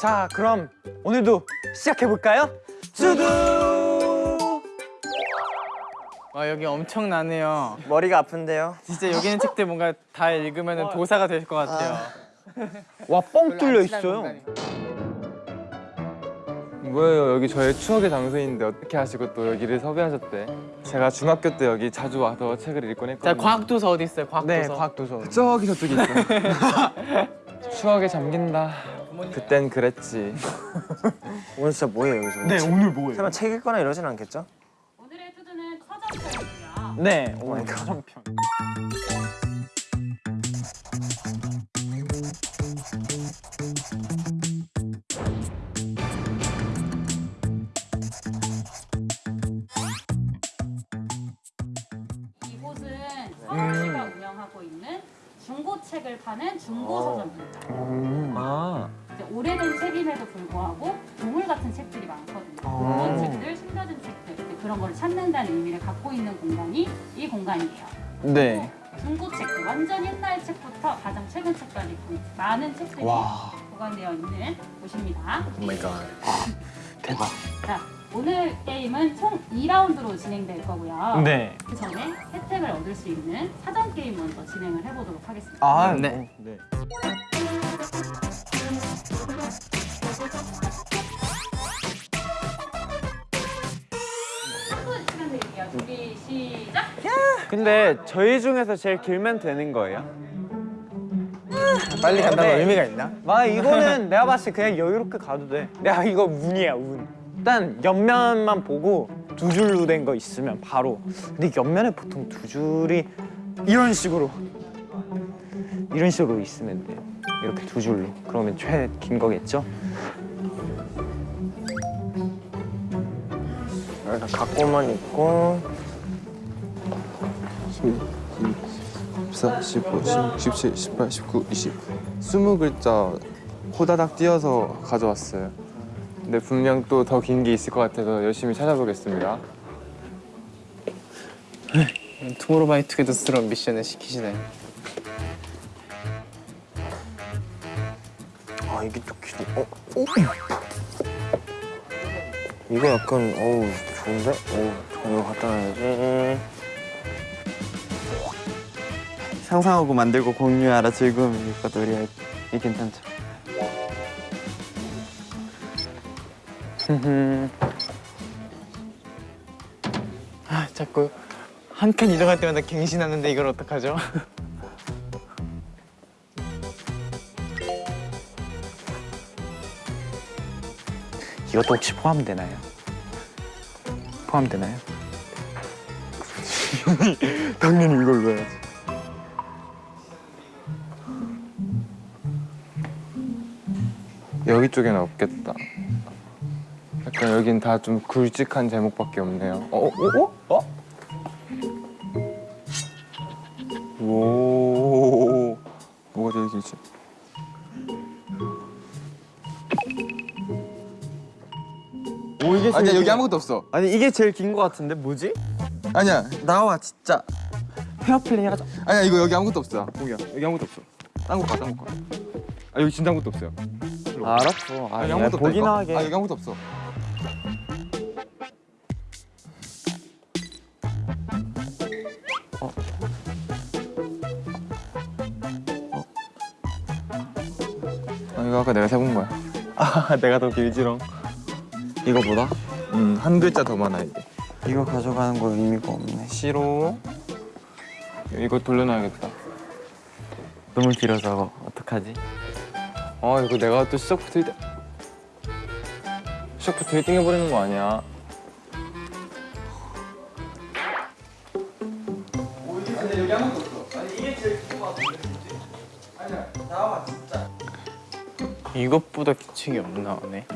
자, 그럼 오늘도 시작해볼까요? 수두! 와 여기 엄청 나네요. 머리가 아픈데요? 진짜 여기 있는 책들 뭔가 다 읽으면 도사가 될 것 같아요. 와, 뻥 뚫려 있어요. 뭐예요? 여기 저의 추억의 장소인데 어떻게 하시고 또 여기를 섭외하셨대? 제가 중학교 때 여기 자주 와서 책을 읽곤 자 했거든요. 과학도서 어디 있어요? 과학도서. 네, 과학도서. 저기 저쪽에 있어. 추억에 잠긴다. 그땐 그랬지. 오늘 진짜 뭐예요 여기서? 네, 오늘 뭐예요? 설마 책 읽거나 이러진 않겠죠? 서점편이고요. 네, my 오늘 God. 가정편. 이곳은 서울시가 운영하고 있는 중고책을 파는 중고서점입니다. 아. 이제 오래된 책임에도 불구하고 보물 같은 책들이 많거든요. 그런 책들, 숨겨진 책들 그런 걸 찾는다는 의미를 갖고 있는 공간이 이 공간이에요. 네. 중고책들, 완전 옛날 책부터 가장 최근 책까지 그 많은 책들이 보관되어 있는 곳입니다. Oh my God. 대박. 자, 오늘 게임은 총 2라운드로 진행될 거고요. 네. 그 전에 혜택을 얻을 수 있는 사전 게임 먼저 진행을 해보도록 하겠습니다. 아, 네. 네. 시작. 근데 저희 중에서 제일 길면 되는 거예요? 빨리 간다고 네. 의미가 있나? 아 이거는 내가 봤을 때 그냥 여유롭게 가도 돼. 내가 이거 운이야 운. 일단 옆면만 보고 두 줄로 된 거 있으면 바로. 근데 옆면에 보통 두 줄이 이런 식으로 이런 식으로 있으면 돼. 이렇게 두 줄로. 그러면 최 긴 거겠죠? 일단 갖고만 있고 14, 15, 16, 17, 18, 19, 20 20글자 호다닥 띄어서 가져왔어요. 근데 분명 또 더 긴 게 있을 것 같아서 열심히 찾아보겠습니다. 투모로우바이투게더스러운 미션을 시키시네. 아 이게 또 길이 어? 오! 이거 약간 어우 좋은데? 어우 이거 갖다 놔야지 상상하고 만들고 공유하라 즐거움이 있거든 우리 이 괜찮죠? 아 자꾸 한 칸 이동할 때마다 갱신하는데 이걸 어떡하죠? 이것도 혹시 포함되나요? 포함되나요? 당연히 이걸로 해야지. 여기 쪽에는 없겠다. 약간 여긴 다 좀 굵직한 제목밖에 없네요. 어? 어? 어? 어? 오 뭐가 제일 길지? 오 이게 아니야 여기 아무것도 없어. 아니 이게 제일 긴 거 같은데 뭐지? 아니야 나와 진짜 페어플레이 하자 아니야 이거 여기 아무것도 없어. 보기야 여기 아무것도 없어. 딴 거 가, 딴거 가. 아 여기 진짜 아무것도 없어요. 알았어 아 여기 야, 아무것도 보기나 없다니까. 하게 아 여기 아무것도 없어. 아 이거 아까 내가 세본 거야. 아 내가 더 길지롱 이거보다? 음, 한 글자 더 많아 이게. 이거 가져가는 거 의미가 없네 싫어. 이거 돌려놔야겠다. 너무 길어서 어떡하지? 아 이거 내가 또 시작부터 1등 시작부터 1등 해버리는 거 아니야 이것보다 긴 책이 없나 보네.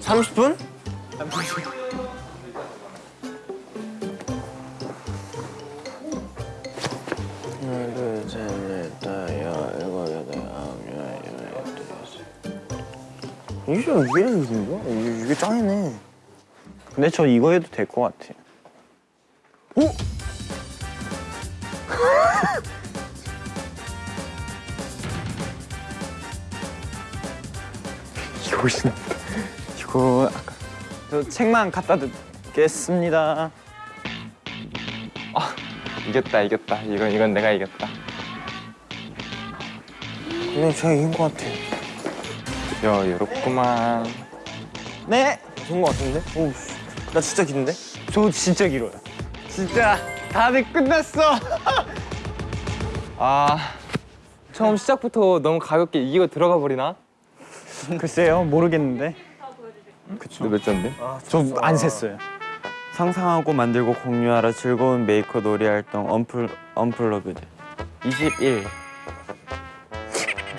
30분? 이게 좀 이게 이런 거야? 이게, 이게 짱이네. 근데 저 이거 해도 될 것 같아. 오! 이거 낫다. 이거 아까 저 책만 갖다 두겠습니다. 이겼다 이겼다 이건 이건 내가 이겼다 근데 제가 이긴 것 같아. 여유 롭구만 네, 좋은 것 같은데? 오우, 씨. 나 진짜 긴데? 저 진짜 길어요. 진짜 다들 끝났어. 아 처음 시작부터 너무 가볍게 이기고 들어가 버리나? 글쎄요, 모르겠는데. 너 몇 점인데? 저 안 셌어요. 상상하고 만들고 공유하라 즐거운 메이커 놀이 활동 unplug unplugged 21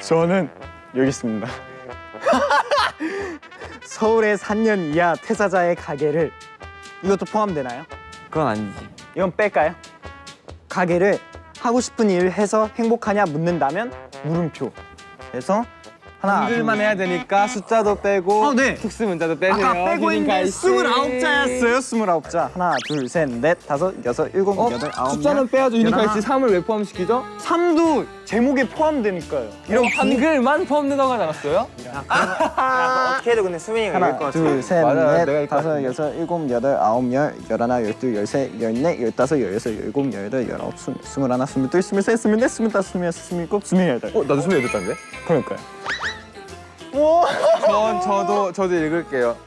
저는 여기 있습니다. 서울의 3년 이하 퇴사자의 가게들 이것도 포함되나요? 그건 아니지 이건 뺄까요? 가게를 하고 싶은 일 해서 행복하냐 묻는다면 물음표. 그래서 하나, 한글만 해야 되니까 숫자도 빼고 어, 네. 특수 문자도 빼세요 아까 빼고 있는데 비닝 스물아홉 자였어요. 스물아홉 자. 하나, 둘, 셋, 넷, 다섯, 여섯, 일곱, 어? 여덟, 아홉. 숫자는 빼야죠. 휴닝카이씨 3을 왜 포함시키죠? 3도 제목에 포함되니까요. 이런 한글만 포함된다고 하지 않았어요? 어떻게 해도 근데 수민이가 이길 것 하나, 같아. 둘, 셋, 맞아, 내가 넷, 것 다섯. 여섯, 일곱, 여덟, 아홉, 열, 열하나, 열둘, 열세, 열네, 열다섯, 열여섯, 열일곱, 열여덟, 열아홉, 스물, 스물하나, 스물둘, 스물셋, 스물넷, 스물다섯, 스물여섯, 스물일곱, 스물여덟. 어? 나도 28자인데? 그러니까요. 전 저도 저도 읽을게요.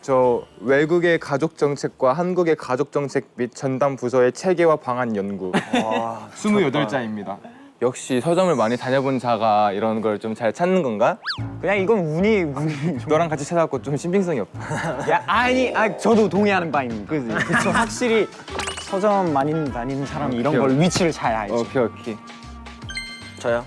저 외국의 가족 정책과 한국의 가족 정책 및 전담 부서의 체계와 방안 연구. 와, 28자입니다. 역시 서점을 많이 다녀본 자가 이런 걸 좀 잘 찾는 건가? 그냥 이건 운이 운이. 너랑 같이 찾아갖고 좀 신빙성이 없다. 야 아니 아 저도 동의하는 바입니다. 그지? 그쵸 확실히 서점 많이 다니는 사람이 이런 걸 위치를 잘 알지. 오케이 오케이. 저요?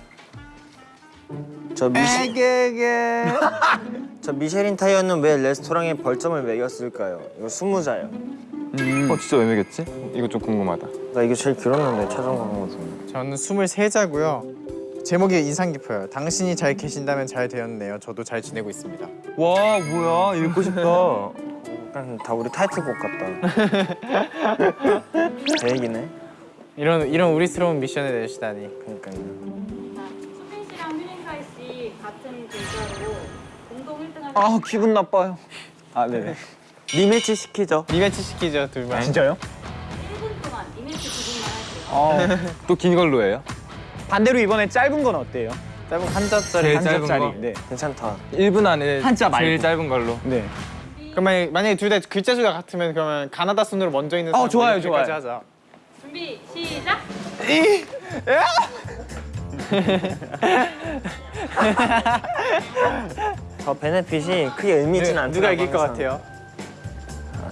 저 미시 저 미쉐린 타이어는 왜 레스토랑에 벌점을 매겼을까요? 이거 스무 자요. 어 진짜 왜 매겼지? 이거 좀 궁금하다. 나 이거 제일 길었는데 최종 광고도. 저는 23자고요 제목이 인상 깊어요 당신이 잘 계신다면 잘 되었네요 저도 잘 지내고 있습니다 와 뭐야 읽고 싶다. 약간 다 우리 타이틀곡 같다. 계획이네. 이런 이런 우리스러운 미션을 내주시다니 그러니까요. 같은 글자로 공동 1등을 아 기분 나빠요. 아 네네. 리매치 시키죠 리매치 시키죠 둘만 진짜요? 1분 동안 이벤트 두 분만 할게요. 어 또긴 걸로 해요? 반대로 이번에 짧은 건 어때요? 짧은 한자짜리 제일 한 짧은 자짜리. 거? 네. 괜찮다. 1분 안에 한자 말고. 제일 짧은 걸로. 네. 그럼 만약에, 만약에 둘 다 글자 수가 같으면 그러면 가나다 순으로 먼저 있는 어, 사람 좋아요, 이렇게까지 좋아요. 하자 준비 시작. 저 베네핏이 크게 의미 있지는 않더라고. 누가 이길 것 항상. 같아요?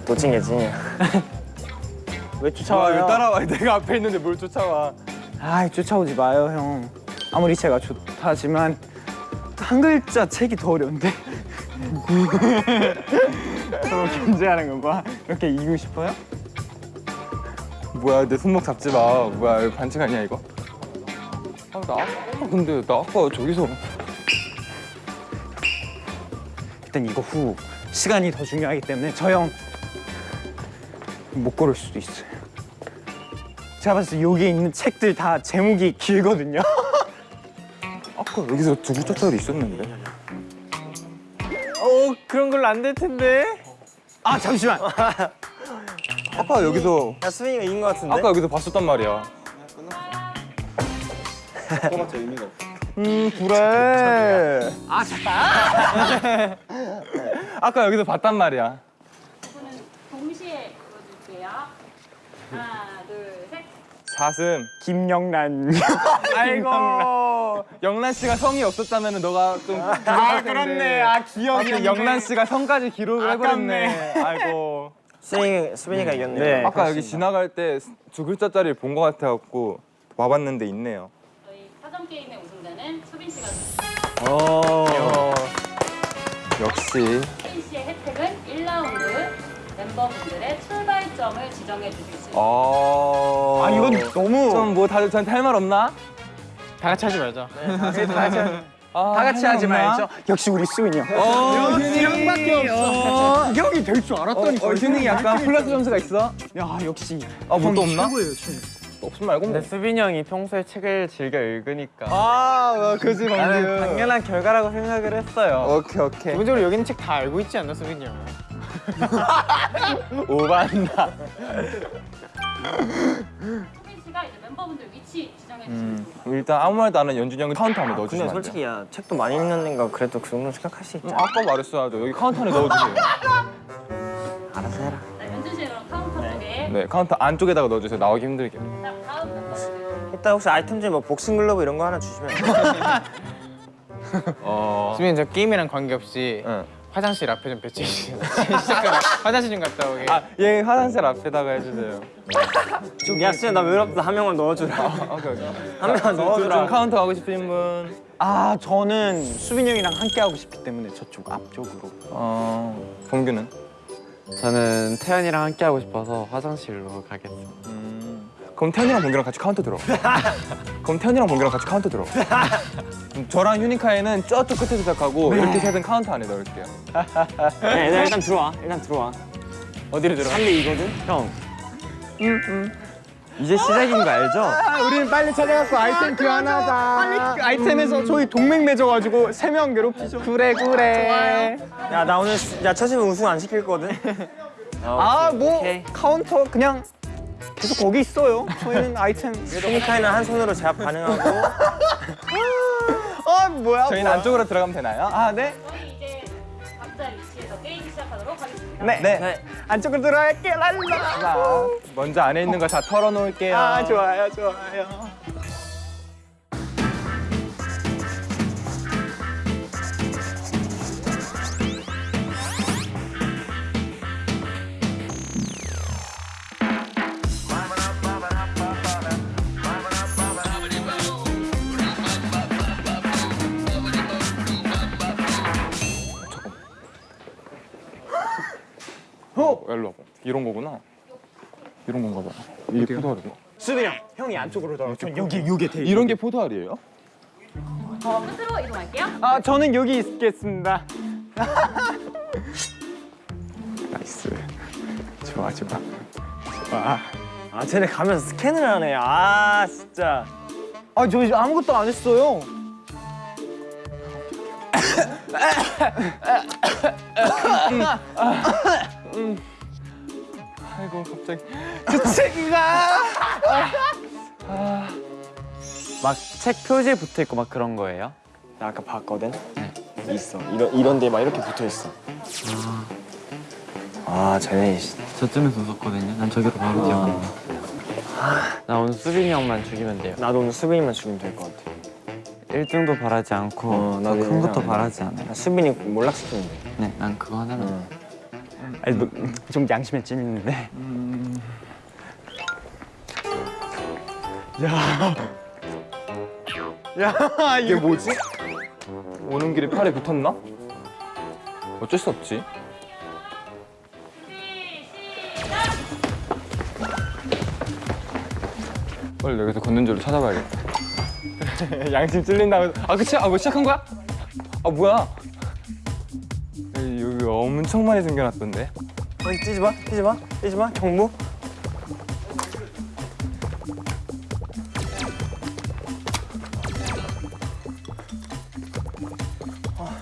도찐개지. 왜 와, 쫓아와요? 왜 따라와? 내가 앞에 있는데 뭘 쫓아와? 아 쫓아오지 마요 형. 아무리 제가 좋다지만 한 글자 책이 더 어려운데. 서로 견제하는 건가? 이렇게 이기고 싶어요? 뭐야 내 손목 잡지 마. 뭐야 반칙 아니야 이거? 아, 나 아까 근데 나 아까 저기서 일단 이거 후 시간이 더 중요하기 때문에 저 형 못 고를 수도 있어요. 제가 봤을 때 여기 있는 책들 다 제목이 길거든요. 아까 여기서 두 글자짜리 있었는데. 어 그런 걸로 안 될 텐데 아 잠시만. 아까 여기서 야 수민이가 이긴 것 같은데? 아까 여기서 봤었단 말이야. 음 그래. 아 잠깐. 아까 여기서 봤단 말이야. 두 분은 동시에 불러줄게요. 하나, 둘, 셋. 사슴. 김영란. 아이고. 영란 씨가 성이 없었다면 너가 좀. 아 그렇네. 아 기억이 영란 씨가 성까지 기록을 해버렸네. 아이고. 수민이, 수민이가 이겼네요. 네. 아까 여기 지나갈 때 두 글자짜리 본 것 같아갖고 와봤는데 있네요. 저희 사전 게임의 우승자는 수빈 씨가 어. 역시. 수빈 씨의 혜택은 1라운드 멤버분들의 출발점을 지정해 주실 수 있습니다. 아. 아 이건 너무 좀뭐 다들 저한테 할말 없나? 다 같이 하지 말자 다 같이 하지 말죠. 역시 우리 수인이 형. 역시 형밖에 없어. 형이 될 줄 알았더니 어, 휴닝이 약간 플러스 점수가 있어? 야 역시. 아, 뭐 또 없나? 최고예요, 최고. 없음 말고 뭐. 근데 수빈이 형이 평소에 책을 즐겨 읽으니까 아, 그지 나는 당연한 결과라고 생각을 했어요. 오케이, 오케이. 기본적으로 여기는 책 다 알고 있지 않나 수빈이 형? 오반데. 수빈 씨가 이제 멤버분들 위치 지정해 주시면 음, 일단 아무 말도 안 하는 연준이 형은 카운터 안에 근데 넣어주시면 안 돼요? 솔직히 야 책도 많이 읽는 애가 그래도 그 정도 생각할 수 있지 음, 아까 말했어야죠. 여기 카운터 안에 넣어주세요. 알아서 해라 네, 연준 씨 그럼 카운터 쪽에 네, 카운터 안쪽에다가 넣어주세요. 나오기 힘들게. 자, 다음 멤버분들 이따 혹시 아이템 중에 뭐 복싱 글러브 이런 거 하나 주시면? 어. 수빈이 저 게임이랑 관계없이 응. 화장실 앞에 좀 배치해 화장실 좀 갔다 오게. 아, 얘 화장실 앞에다가 해주세요. 야 수야 나 외롭다 한 명만 넣어주라 오케이, 오케이. 한 명만 좀, 좀 넣어주라 카운터 하고 싶은 분. 아 저는 수빈이 형이랑 함께 하고 싶기 때문에 저쪽 앞쪽으로. 어, 범규는? 저는 태현이랑 함께 하고 싶어서 화장실로 가겠습니다. 음. 그럼 태현이랑 범규랑 같이 카운터 들어. 그럼 태현이랑 범규랑 같이 카운터 들어. 저랑 휴닝카이는 저쪽 끝에 시작하고 이렇게 세든 카운터 안에 넣을게요. 야 얘들아 일단 들어와 일단 들어와 어디로 들어? 3대 2거든? 형. 이제 시작인 거 알죠? 아, 우리는 빨리 찾아갖고 아이템 교환하자. 빨리 그 아이템에서 저희 동맹 맺어가지고 세 명 괴롭히죠. 그래 그래. 야 나 오늘 야 처심은 우승 안 시킬거든? 아 뭐. 카운터 그냥 계속 거기 있어요. 저희는 아이템. 휴닝카이는 한 손으로 제압 가능하고 아 뭐야? 저희는 뭐야. 안쪽으로 들어가면 되나요? 아 네. 저희 이제 각자 위치에서 게임 시작하도록 하겠습니다. 네. 네. 안쪽으로 들어갈게요. 랄라. 자, 먼저 안에 있는 거 다 털어놓을게요. 아 좋아요 좋아요. 어, 일로 와봐. 이런 거구나. 이런 건가 봐. 이게 포도알이고. 수빈이 형, 형이 안쪽으로 들어. 전 여기 여기 대. 이런 게 포도알이에요? 어, 끝으로 이동할게요. 아 저는 여기 있겠습니다. nice. 좋아, 좋아. 좋아. 아 쟤네 가면서 스캔을 하네 아 진짜 아 저 아무것도 안 했어요. 아이고, 갑자기. 막책 표지에 붙어 있고 막 그런 거예요? 나 아까 봤거든? 있어 이런 이런 데 막 이렇게 붙어 있어 아 쟤네 씨. 저쯤에서 웃었거든요. 난 저기로 바로 뛰어간다. 나 오늘 수빈이 형만 죽이면 돼요. 나도 오늘 수빈이만 죽이면 될 것 같아 1등도 바라지 않고 어, 더 나도 큰 것도 바라지 않아요. 나 수빈이 몰락시키면 돼 네, 난 그거 하나만. 응. 아니, 뭐, 좀 양심에 찔리는데. 야 이게 뭐지? 오는 길에 팔에 붙었나? 어쩔 수 없지. 빨리 여기서 걷는 줄을 찾아봐야겠다. 양심 찔린다고. 아 그치? 아 뭐 시작한 거야? 아 뭐야? 여기 엄청 많이 생겨났던데. 어, 뛰지 마 뛰지 마 뛰지 마 경무 아,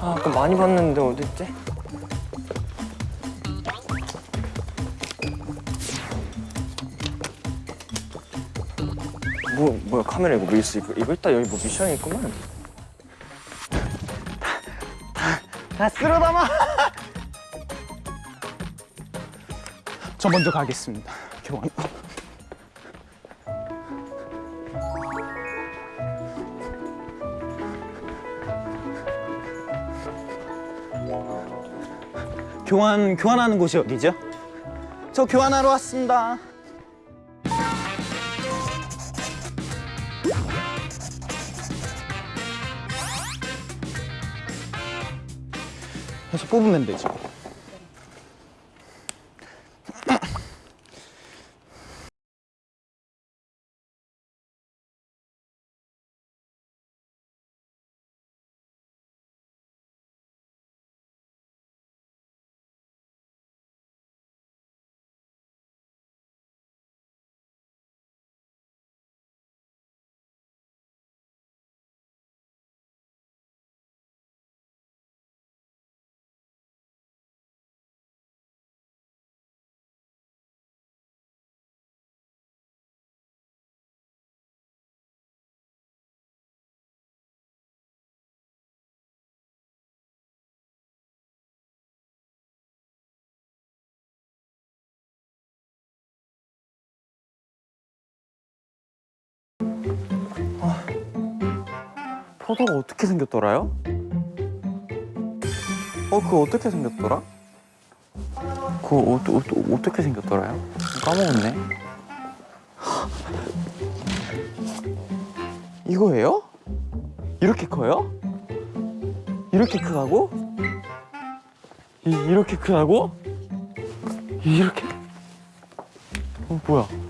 아 아까 많이 봤는데 어딨지? 뭐 뭐야 카메라 이거 뭐 있어 이거 이거 있다 여기 뭐 미션이 있구만 다 쓸어 담아. 저 먼저 가겠습니다. 교환. 교환 교환하는 곳이 어디죠? 저 교환하러 왔습니다. 뽑으면 되죠. 포도가 어떻게 생겼더라요? 어 그거 어떻게 생겼더라? 그거 어, 어, 어, 어 떻게 생겼더라요? 까먹었네 이거예요? 이렇게 커요? 이렇게 크다고? 이, 이렇게 크다고? 이렇게? 어 뭐야?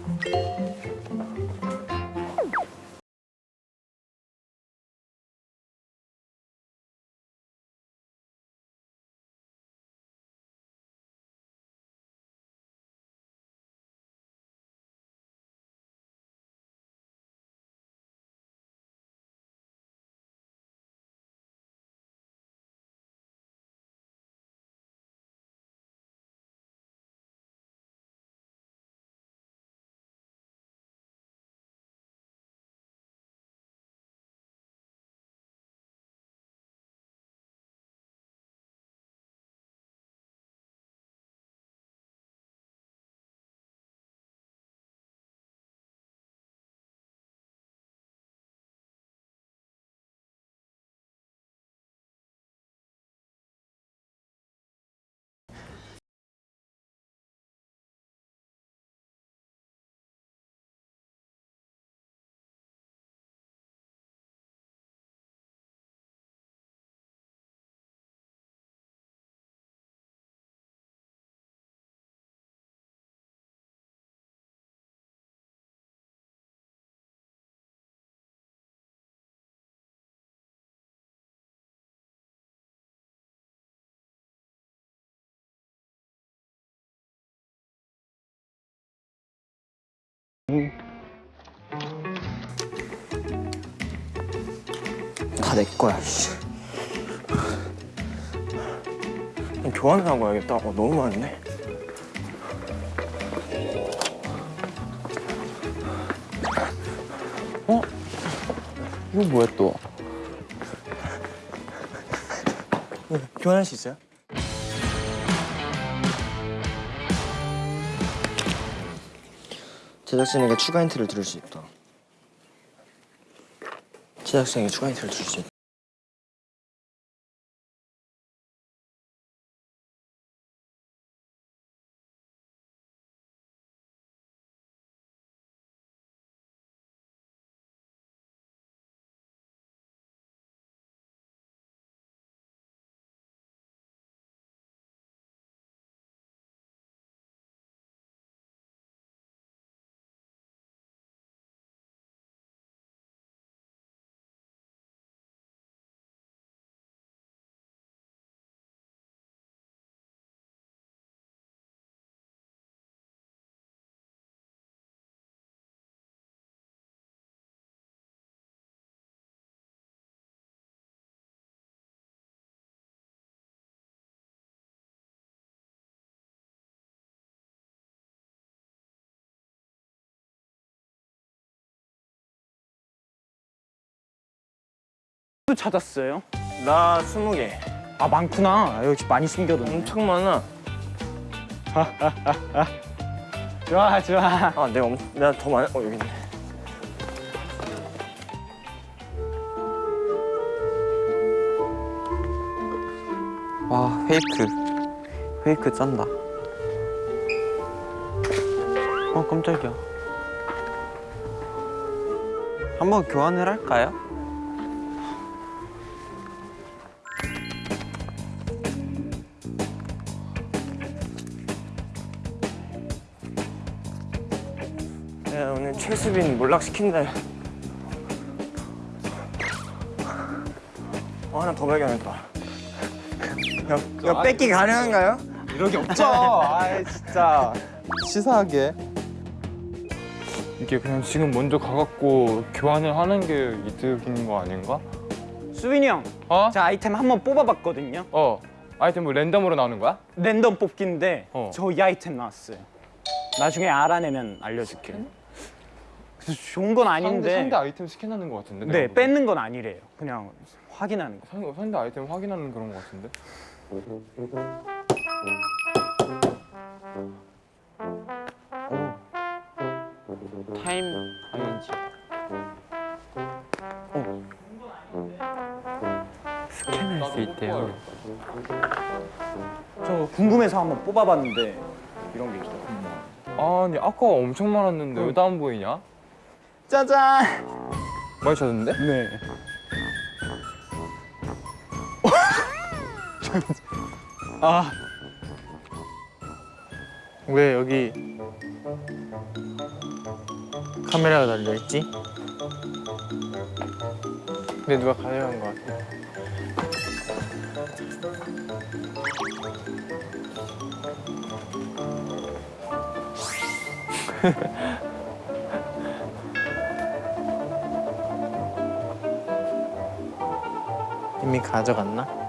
다 내 거야. 씨. 교환을 하고 와야겠다. 어, 너무 많네. 이거 뭐야 또? 교환할 수 있어요? 제작진에게 추가 힌트를 들을 수 있다. 제작진에게 추가 힌트를 들을 수 있다. 또 찾았어요? 나 스무 개. 아 많구나. 역시 많이 숨겨뒀네. 엄청 많아. 좋아 좋아. 아, 내가 엄, 내가 더 많아. 어, 여기 있네. 와 페이크 페이크 짠다 어 깜짝이야 한번 교환을 할까요? 최수빈 몰락시킨다. 어, 하나 더 발견했다. 이거, 이거 뺏기 가능한가요? 이러기 없죠. 아 진짜. 치사하게 이게 그냥 지금 먼저 가갖고 교환을 하는 게 이득인 거 아닌가? 수빈이 형. 어? 자 아이템 한번 뽑아봤거든요. 어 아이템 뭐 랜덤으로 나오는 거야? 랜덤 뽑기인데 어. 저이 아이템 나왔어요. 나중에 알아내면 알려줄게요. 그래서 좋은 건 상대, 아닌데. 상대 아이템 스캔하는 거 같은데? 네. 뺏는 건 아니래요. 그냥 확인하는 거. 상대, 상대 아이템 확인하는 그런 거 같은데? 타임 아닌지 같아요. 저 궁금해서 한번 뽑아봤는데 이런 게 있어요. 아니 아까 엄청 많았는데 왜다 안 보이냐? 짜잔. 많이 찾았는데? 네. 아 왜 여기 카메라가 달려 있지? 근데 누가 가져간 것 같아. 이미 가져갔나?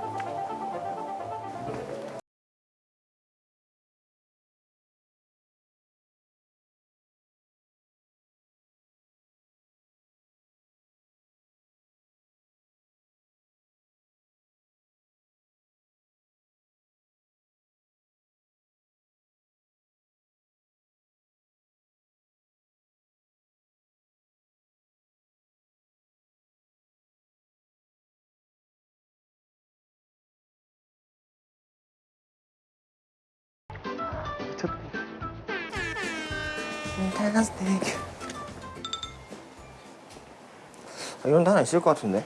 아, 이런 데 하나 있을 것 같은데?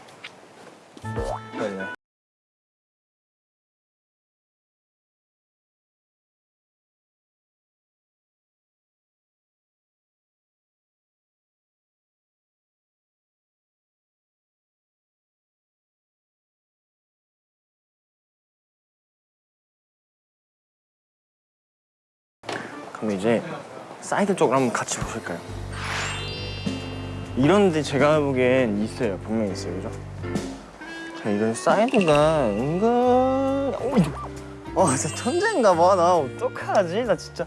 그 럼 이제 사이드 쪽을 한번 같이 보실까요? 이런데 제가 보기엔 있어요. 분명히 있어요. 그죠? 자, 이런 사이드가 은근... 어, 어, 진짜 천재인가 봐. 나 어떡하지? 나 진짜...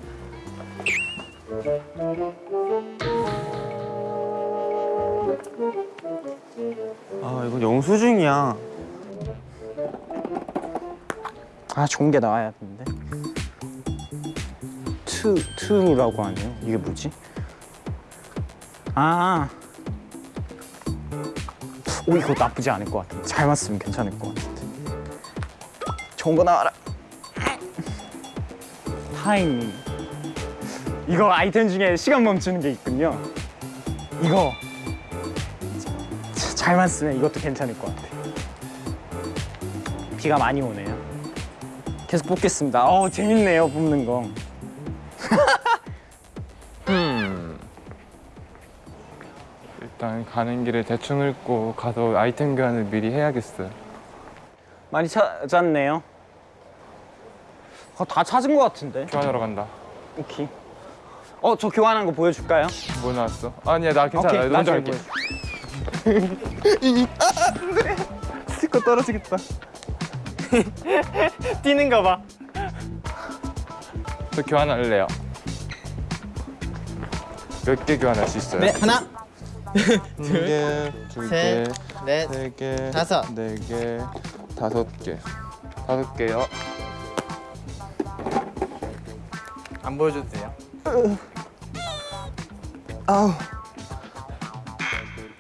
아 이거 영수증이야. 아 좋은 게 나와야 되는데. 투 투라고 하네요. 이게 뭐지? 아. 오 이거 나쁘지 않을 것 같은데. 잘 맞으면 괜찮을 것 같은데. 좋은 거 나와라. 타이밍. 이거 아이템 중에 시간 멈추는 게 있군요. 이거 자- 잘 맞으면 이것도 괜찮을 것 같아. 비가 많이 오네요. 계속 뽑겠습니다. 어 재밌네요 뽑는 거. 가는 길에 대충 읽고 가서 아이템 교환을 미리 해야겠어요. 많이 찾았네요. 어, 다 찾은 것 같은데. 교환하러 간다. 오케이. 어 저 교환한 거 보여줄까요? 뭐 나왔어? 아니야 나 괜찮아. 오케이, 먼저 할게. 할게. 스티커 떨어지겠다. 뛰는 거 봐. 저 교환할래요. 몇 개 교환할 수 있어요? 네, 하나, 두 개, 두 개, 셋, 넷, 세 개, 다섯. 네 개, 다섯 개. 다섯 개요. 안 보여줘도 돼요. 아우.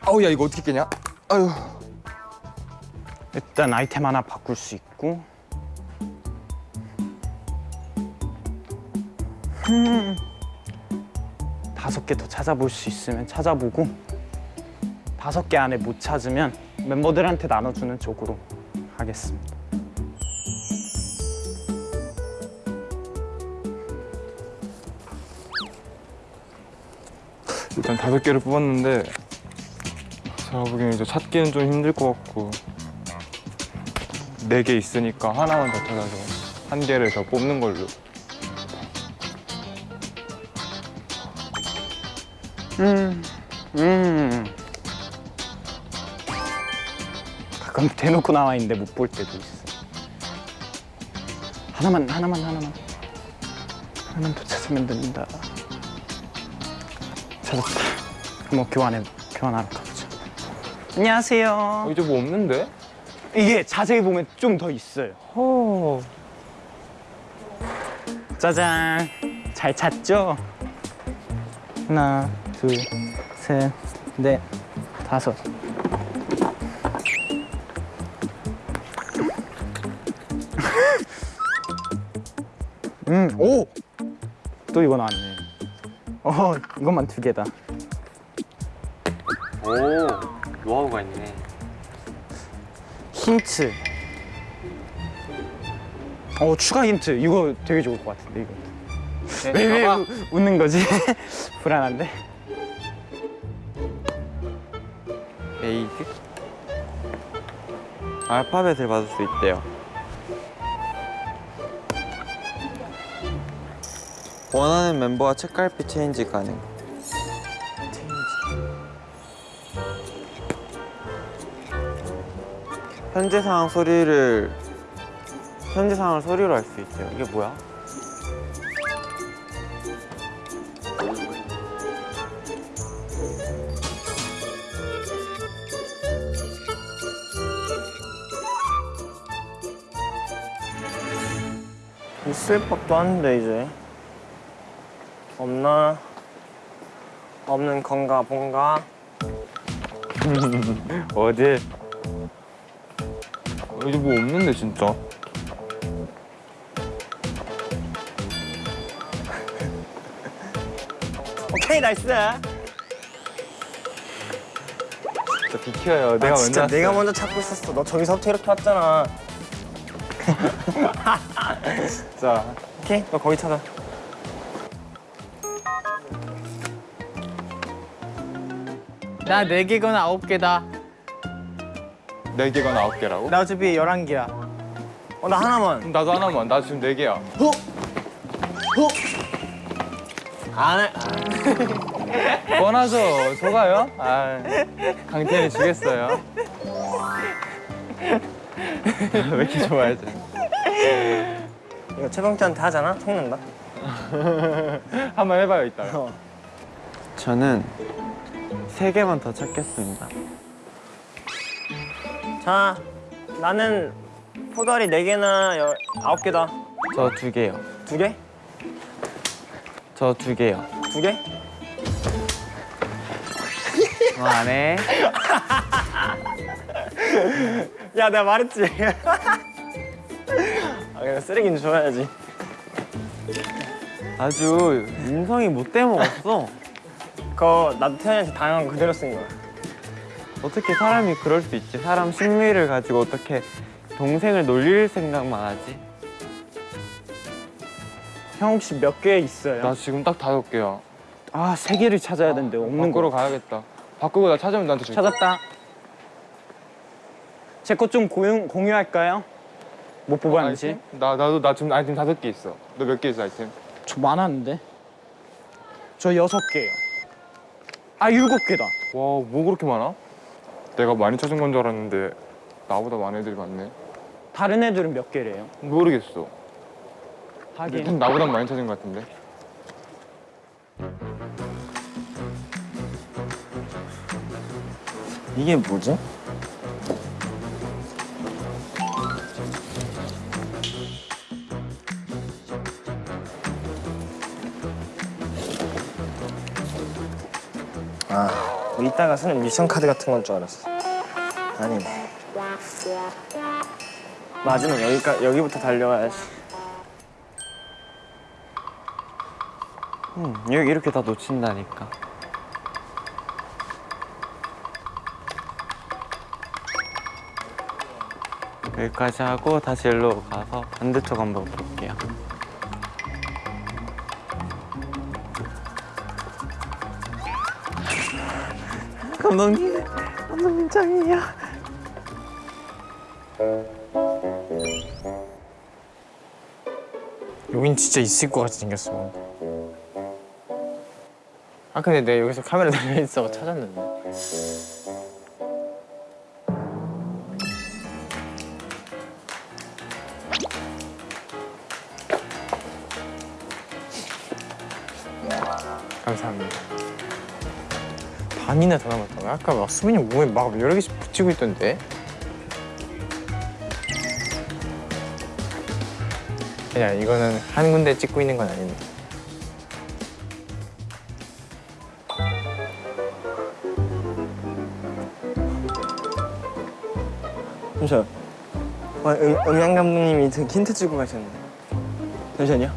아우 야 이거 어떻게 깨냐? 아유. 일단 아이템 하나 바꿀 수 있고. 음. 다섯 개 더 찾아볼 수 있으면 찾아보고 다섯 개 안에 못 찾으면 멤버들한테 나눠주는 쪽으로 하겠습니다. 일단 다섯 개를 뽑았는데 제가 보기엔 이제 찾기는 좀 힘들 것 같고 네 개 있으니까 하나만 더 찾아서 한 개를 더 뽑는 걸로. 음, 음. 가끔 대놓고 나와 있는데 못 볼 때도 있어. 하나만, 하나만, 하나만. 하나만 더 찾으면 된다. 찾았다. 한번 교환해, 교환하러 가보자. 안녕하세요. 어, 이제 뭐 없는데? 이게 자세히 보면 좀 더 있어요. 어. 짜잔. 잘 찾죠? 하나, 둘, 셋, 넷, 다섯. 오! 또 이거 나왔네. 어, 이것만 두 개다. 오 노하우가 있네. 힌트. 어, 추가 힌트. 이거 되게 좋을 것 같은데, 이거. 왜, 왜 우- 웃는 거지? 불안한데? Aid. 알파벳을 받을 수 있대요. 원하는 멤버와 책갈피 체인지 가능. 현재 상황 소리를 현재 상황을 소리로 할 수 있대요. 이게 뭐야? 있을 법도 한데 이제 없나 없는 건가 본가 어딜? 이제 뭐 없는데 진짜. 오케이 nice 진짜 비켜요. 내가 아, 진짜 먼저 내가. 먼저 찾고 있었어 너 저기서부터 이렇게 왔잖아 자, 오케이 너 거기 찾아 나네 개거나 아홉 개다. 네 개가 아홉 개라고? 나 어차피 열한 개야. 어 나 하나만 나도 하나만. 나 지금 네 개야. 안해 뻔하죠. 속아요? 아, 강태현이 지겠어요. 왜 이렇게 좋아하지? 이거 최병태한테 하잖아 속는다 한번 해봐요 이따가. 저는 세 개만 더 찾겠습니다. 자 나는 포다리 네개나 열, 아홉 개다 저 두 개요. 두 개? 저 두 개요. 두 개? 어, 안 해. 야 내가 말했지 아 그냥 쓰레기는 줘야지 아주 인성이 못돼 먹었어. 그거 나도 태현이한테 당한 거 그대로 쓴 거야 어떻게 사람이 그럴 수 있지? 사람 심리를 가지고 어떻게 동생을 놀릴 생각만 하지? 형 혹시 몇 개 있어요? 나 지금 딱 다섯 개야. 아, 세 개를 찾아야 되는데 없는 바꾸러 거. 가야겠다. 바꾸고 나 찾으면 나한테 줄게. 찾았다. 제 것 좀 공유할까요? 못 뽑았는지. 아이템? 나 나도 나 지금 아이템 다섯 개 있어. 너 몇 개 있어 아이템? 저 많았는데. 저 여섯 개요. 아, 일곱 개다. 와, 뭐 그렇게 많아? 내가 많이 찾은 건 줄 알았는데 나보다 많은 애들이 많네. 다른 애들은 몇 개래요? 모르겠어. 하긴. 좀 나보다 많이 찾은 것 같은데. 이게 뭐지? 이따가 쓰는 미션 카드 같은 건 줄 알았어. 아니네. 맞으면 여기까 여기부터 달려가야지. 음, 여기 이렇게 다 놓친다니까. 여기까지 하고 다시 일로 가서 반대쪽 한번 볼게요. 감독님, 감독님 짱이에요. 여긴 진짜 있을 것 같이 생겼어. 아 근데 내가 여기서 카메라 달려 있어 찾았는데. 감사합니다. 반이나 더 남았다고? 아까 막 수빈이 몸에 막 여러 개씩 붙이고 있던데. 야 이거는 한 군데 찍고 있는 건 아닌데. 잠시만. 어, 음, 음향 감독님이 등 힌트 주고 가셨네. 잠시만요.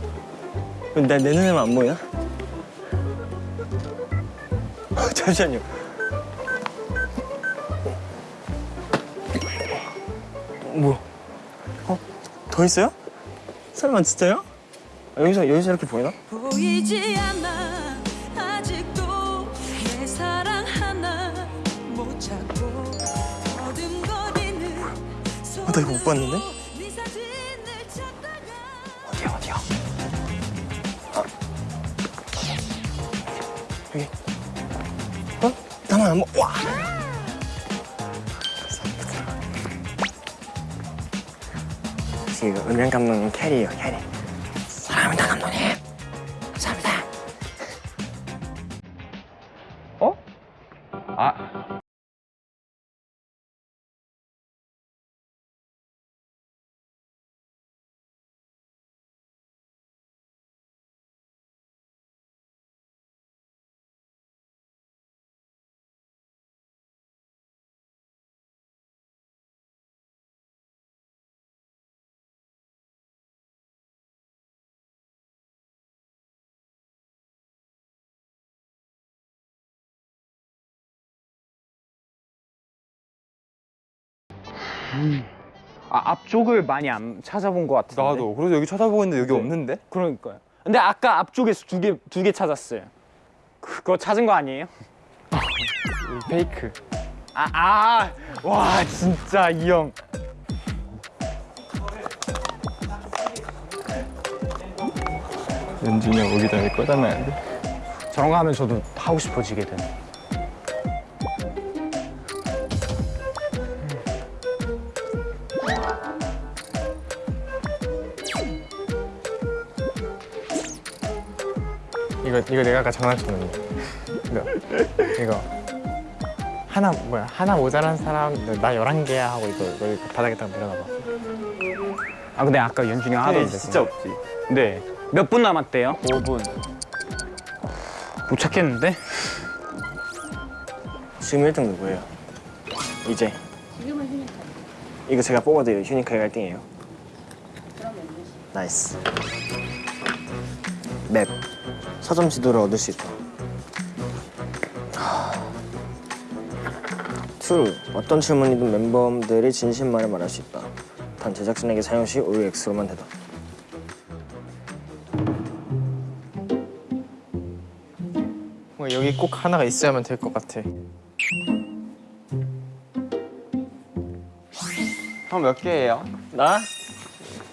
내, 내 눈에만 안 보이나? 잠시만요. 뭐? 어? 더 있어요? 설마 진짜요? 아, 여기서 여기서 이렇게 보이나? 보이지 않아 아직도 내 사랑 하나 못 찾고 어둠거리는 나 이거 못 봤는데? 나만 안 보. 와. 지금 은행 감독님 캐리예요 캐리. 사랑합니다 감독님. 아, 앞쪽을 많이 안 찾아본 것 같은데. 나도. 그래서 여기 쳐다보고 있는데 여기 네. 없는데? 그러니까요. 근데 아까 앞쪽에서 두 개 두 개 찾았어요. 그거 찾은 거 아니에요? 페이크. 아, 아, 와, 진짜 이 형. 연준이 형 오기 전에 돼. 저런 거 하면 저도 하고 싶어지게 되네. 이거 이거 내가 아까 장난쳤는데. 이거 이거 하나 뭐야 하나 모자란 사람 나 열한 개야 하고 이거 여기 바닥에다 내려놔 봐. 아, 근데 아까 연준이 형 하던데. 진짜 없지. 네. 몇 분 남았대요? 5분. 못 찾겠는데? 지금 1등 누구예요? 이제 지금은 휴니까 이거 제가 뽑아드려요. 휴니카가 1등이에요. 그럼 연준 씨. Nice. Map. 서점 지도를 얻을 수 있다. 투. 어떤 질문이든 멤버들이 진심만을 말할 수 있다. 단 제작진에게 사용 시 O or X로만 되다. 뭔가 여기 꼭 하나가 있어야만 될 것 같아. 형 몇 개예요? 나?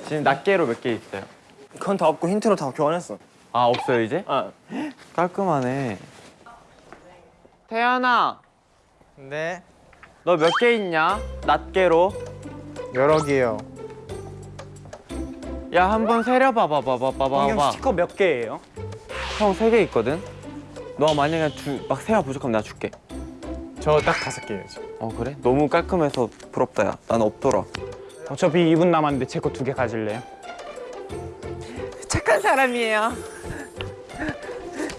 지금 낱개로 몇 개 있어요? 그건 다 없고 힌트로 다 교환했어. 아 없어요 이제? 아, 깔끔하네. 태연아, 네. 너 몇 개 있냐? 낱개로. 여러 개요. 야 한 번 세려 봐봐 봐봐 봐봐 형. 스티커 몇 개예요? 형 세 개 있거든. 너 만약에 두, 막 세가 부족하면 나 줄게. 저 딱 다섯 개예요 지금. 어 그래? 너무 깔끔해서 부럽다 야. 난 없더라. 어차피 2분 남았는데 제 거 두 개 가질래요? 착한 사람이에요.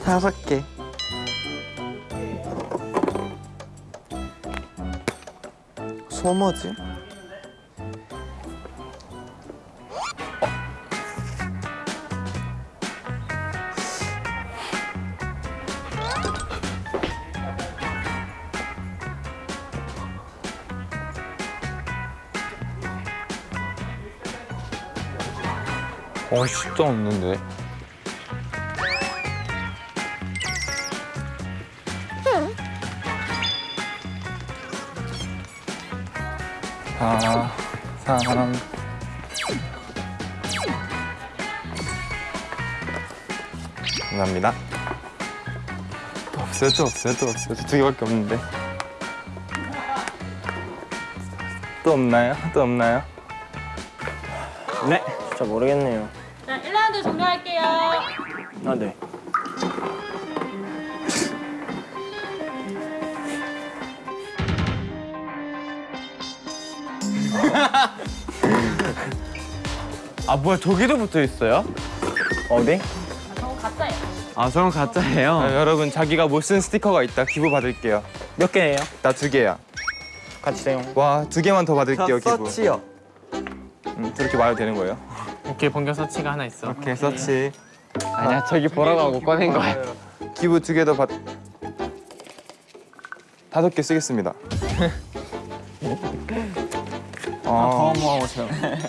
다섯 개. 소머지? 어 진짜 없는데. 사람 감사합니다. 또 없어요, 또 없어요, 또 없어요. 두 개밖에 없는데. 또 없나요? 또 없나요? 네. 진짜 모르겠네요. 자, 1라운드 종료할게요. 아, 네. 아 뭐야 저기도 붙어 있어요? 어디? 아, 저거 가짜예요. 아 저건 가짜예요. 아, 여러분 자기가 못 쓴 스티커가 있다. 기부 받을게요. 몇 개예요? 나 두 개야. 같이 사용. 와, 두 개만 더 받을게요, 기부. 서치요. 음, 저렇게 말해도 되는 거예요? 오케이 번개 서치가 하나 있어. 오케이, 서치. 아니야 저기 보라고 하고 꺼낸 거야. 기부 두 개 더 받. 다섯 개 쓰겠습니다. 더 모아보세요.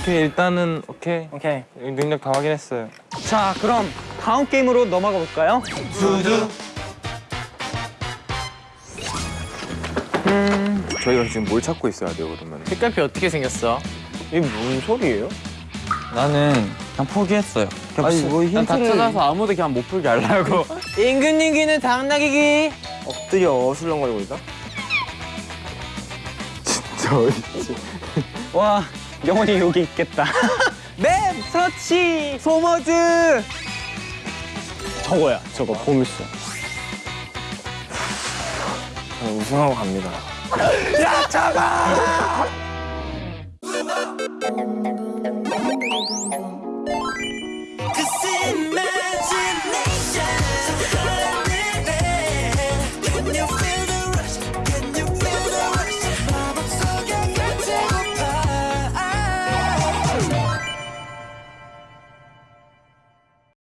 오케이 일단은 오케이 오케이. 능력 다 확인했어요. 자, 그럼 다음 게임으로 넘어가 볼까요? 저희가 지금 뭘 찾고 있어야 돼요 그러면? 색깔표 어떻게 생겼어? 이게 무슨 소리예요? 나는 그냥 포기했어요. 아니 뭐 난다 찾아서 아무도 그냥 못 풀게 하려고. 임근님기는 당나귀기. 엎드려 술렁거리고 있다. 진짜 어딨지? 와, 영원히 여기 있겠다. 맵 서치 소머즈. 저거야, 저거 보물소. 저는 우승하고 갑니다. 야, 잡아!